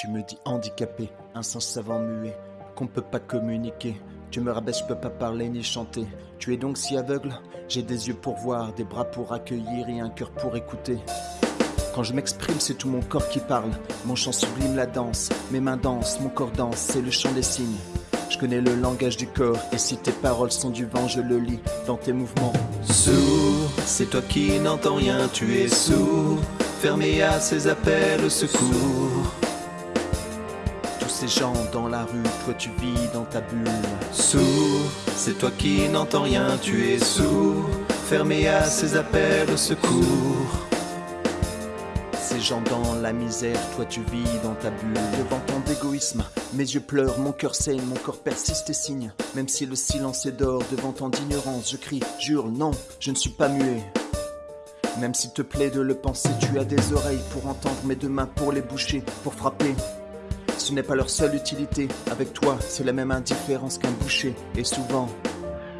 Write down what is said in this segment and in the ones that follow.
Tu me dis handicapé, un sens savant muet, qu'on peut pas communiquer. Tu me rabaisse, je peux pas parler ni chanter. Tu es donc si aveugle J'ai des yeux pour voir, des bras pour accueillir et un cœur pour écouter. Quand je m'exprime, c'est tout mon corps qui parle. Mon chant sublime la danse, mes mains dansent, mon corps danse, c'est le chant des signes. Je connais le langage du corps, et si tes paroles sont du vent, je le lis dans tes mouvements. Sourd, c'est toi qui n'entends rien, tu es sourd. Fermé à ces appels au secours. Ces gens dans la rue, toi tu vis dans ta bulle. Sourd, c'est toi qui n'entends rien, tu es sourd. Fermé à ces appels au secours. Ces gens dans la misère, toi tu vis dans ta bulle. Devant tant d'égoïsme, mes yeux pleurent, mon cœur saigne, mon corps persiste et signe. Même si le silence est d'or, devant tant d'ignorance, je crie, jure, non, je ne suis pas muet. Même s'il te plaît de le penser, tu as des oreilles pour entendre, mes deux mains pour les boucher, pour frapper. Ce n'est pas leur seule utilité. Avec toi, c'est la même indifférence qu'un boucher. Et souvent,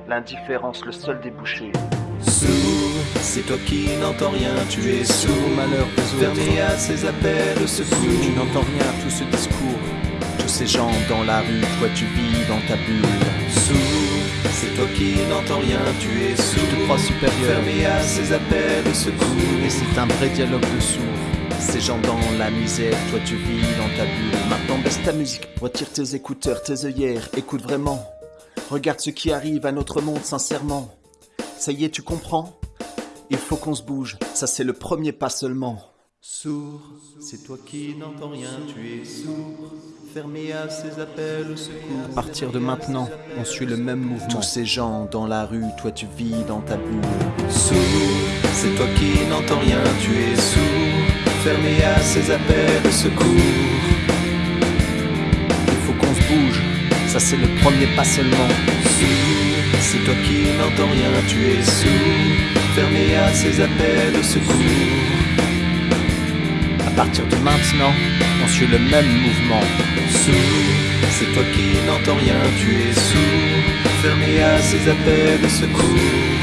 l'indifférence, le seul débouché. Sourd, c'est toi qui n'entends rien, tu es sourd. malheur des autres. Fermé à ces appels au secours. Tu n'entends rien à tout ce discours. Tous ces gens dans la rue, toi tu vis dans ta bulle. Sourd, c'est toi qui n'entends rien, tu es Tu sourd. te crois supérieur. Fermé à ces appels au secours. Et c'est un vrai dialogue de sourds. Ces gens dans la misère, toi tu vis dans ta bulle. Maintenant baisse ta musique, retire tes écouteurs, tes œillères, écoute vraiment. Regarde ce qui arrive à notre monde sincèrement. Ça y est, tu comprends? Il faut qu'on se bouge, ça c'est le premier pas seulement. Sourd, c'est toi qui n'entends rien, tu es sourd. Fermé à ces appels au secours. À partir de maintenant, on suit le même mouvement. Tous ces gens dans la rue, toi tu vis dans ta bulle. Sourd, c'est toi qui n'entends rien, tu es sourd. Fermé à ces appels au secours. Il faut qu'on se bouge, ça c'est le premier pas seulement. Sourd, c'est toi qui n'entends rien, tu es sourd. Fermé à ces appels au secours. À partir de maintenant, on suit le même mouvement. Sourd, c'est toi qui n'entends rien, tu es sourd. Fermé à ces appels au secours.